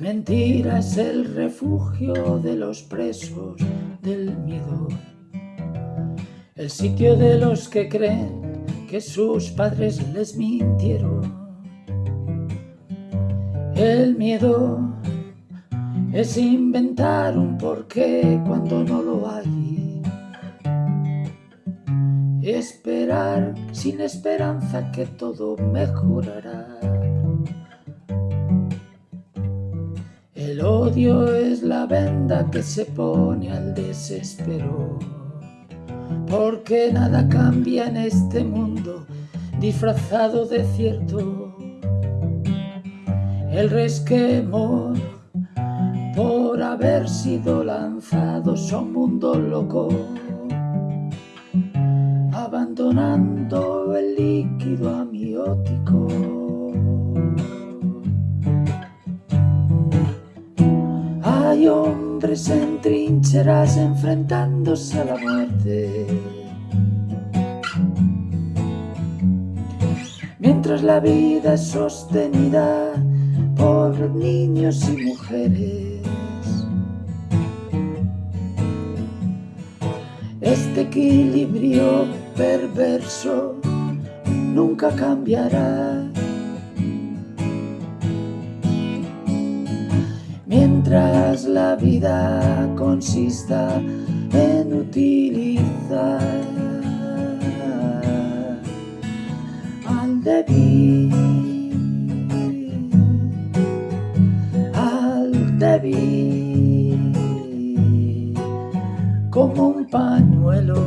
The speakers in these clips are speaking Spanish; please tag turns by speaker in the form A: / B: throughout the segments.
A: mentira es el refugio de los presos del miedo. El sitio de los que creen que sus padres les mintieron. El miedo es inventar un porqué cuando no lo hay. Esperar sin esperanza que todo mejorará. El odio es la venda que se pone al desespero, porque nada cambia en este mundo disfrazado de cierto. El resquemor por haber sido lanzados a un mundo loco, abandonando el líquido amiótico. Hombres en trincheras enfrentándose a la muerte. Mientras la vida es sostenida por niños y mujeres. Este equilibrio perverso nunca cambiará. Mientras la vida consista en utilizar al débil, al débil, como un pañuelo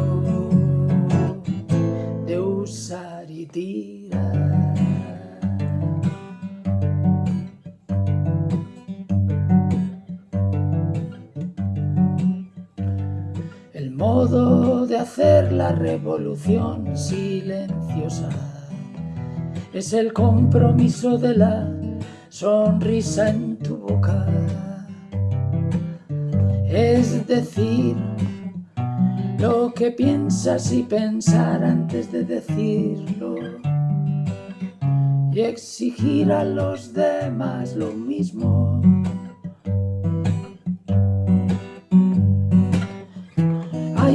A: de usar y tirar. Modo de hacer la revolución silenciosa es el compromiso de la sonrisa en tu boca. Es decir, lo que piensas y pensar antes de decirlo. Y exigir a los demás lo mismo.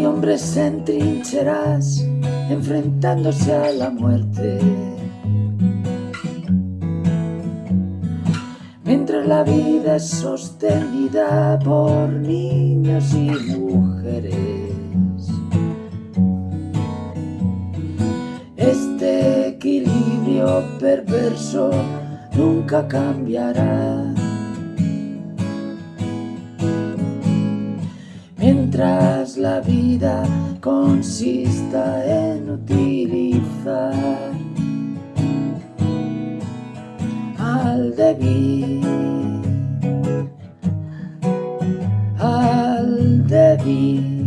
A: Hombres en trincheras enfrentándose a la muerte. Mientras la vida es sostenida por niños y mujeres. Este equilibrio perverso nunca cambiará. La vida consista en utilizar al débil, al débil,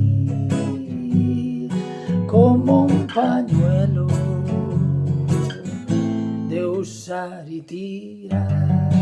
A: como un pañuelo de usar y tirar.